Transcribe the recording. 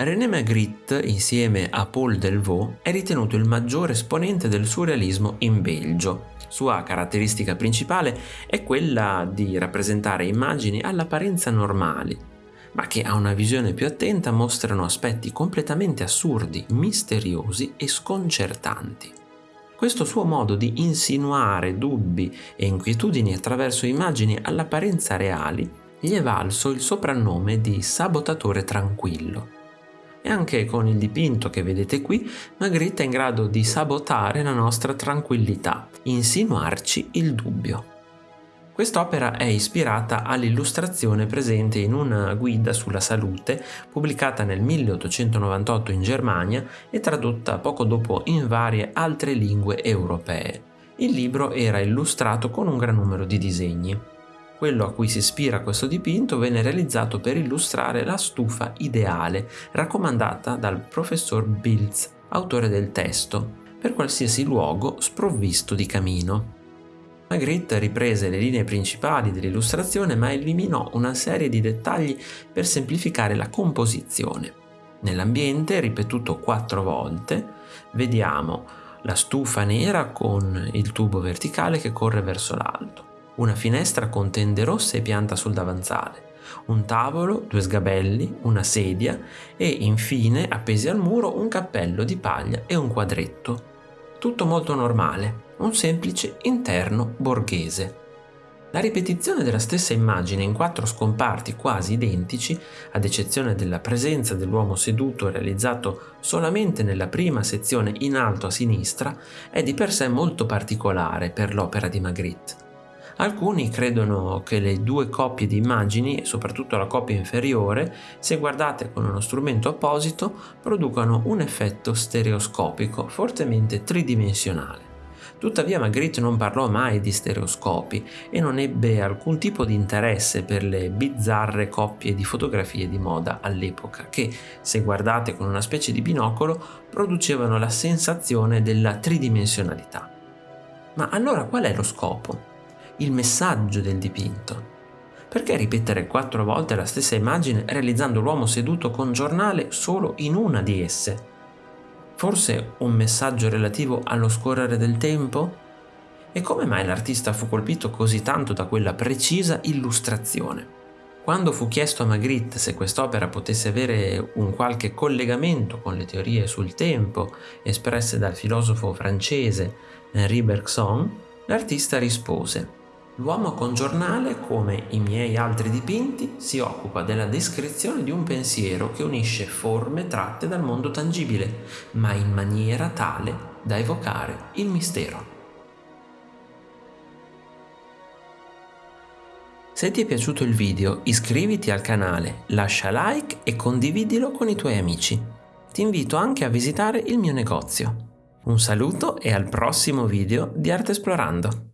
René Magritte, insieme a Paul Delvaux, è ritenuto il maggiore esponente del surrealismo in Belgio. Sua caratteristica principale è quella di rappresentare immagini all'apparenza normali, ma che a una visione più attenta mostrano aspetti completamente assurdi, misteriosi e sconcertanti. Questo suo modo di insinuare dubbi e inquietudini attraverso immagini all'apparenza reali gli è valso il soprannome di sabotatore tranquillo e anche con il dipinto che vedete qui Magritte è in grado di sabotare la nostra tranquillità, insinuarci il dubbio. Quest'opera è ispirata all'illustrazione presente in una guida sulla salute pubblicata nel 1898 in Germania e tradotta poco dopo in varie altre lingue europee. Il libro era illustrato con un gran numero di disegni. Quello a cui si ispira questo dipinto venne realizzato per illustrare la stufa ideale raccomandata dal professor Bilz, autore del testo, per qualsiasi luogo sprovvisto di camino. Magritte riprese le linee principali dell'illustrazione ma eliminò una serie di dettagli per semplificare la composizione. Nell'ambiente, ripetuto quattro volte, vediamo la stufa nera con il tubo verticale che corre verso l'alto, una finestra con tende rosse e pianta sul davanzale, un tavolo, due sgabelli, una sedia e infine appesi al muro un cappello di paglia e un quadretto. Tutto molto normale, un semplice interno borghese. La ripetizione della stessa immagine in quattro scomparti quasi identici, ad eccezione della presenza dell'uomo seduto realizzato solamente nella prima sezione in alto a sinistra, è di per sé molto particolare per l'opera di Magritte. Alcuni credono che le due coppie di immagini, soprattutto la coppia inferiore, se guardate con uno strumento apposito, producano un effetto stereoscopico fortemente tridimensionale. Tuttavia Magritte non parlò mai di stereoscopi e non ebbe alcun tipo di interesse per le bizzarre coppie di fotografie di moda all'epoca che, se guardate con una specie di binocolo, producevano la sensazione della tridimensionalità. Ma allora qual è lo scopo? Il messaggio del dipinto. Perché ripetere quattro volte la stessa immagine realizzando l'uomo seduto con giornale solo in una di esse? Forse un messaggio relativo allo scorrere del tempo? E come mai l'artista fu colpito così tanto da quella precisa illustrazione? Quando fu chiesto a Magritte se quest'opera potesse avere un qualche collegamento con le teorie sul tempo espresse dal filosofo francese Henri Bergson, l'artista rispose L'uomo con giornale, come i miei altri dipinti, si occupa della descrizione di un pensiero che unisce forme tratte dal mondo tangibile, ma in maniera tale da evocare il mistero. Se ti è piaciuto il video iscriviti al canale, lascia like e condividilo con i tuoi amici. Ti invito anche a visitare il mio negozio. Un saluto e al prossimo video di Arte Esplorando!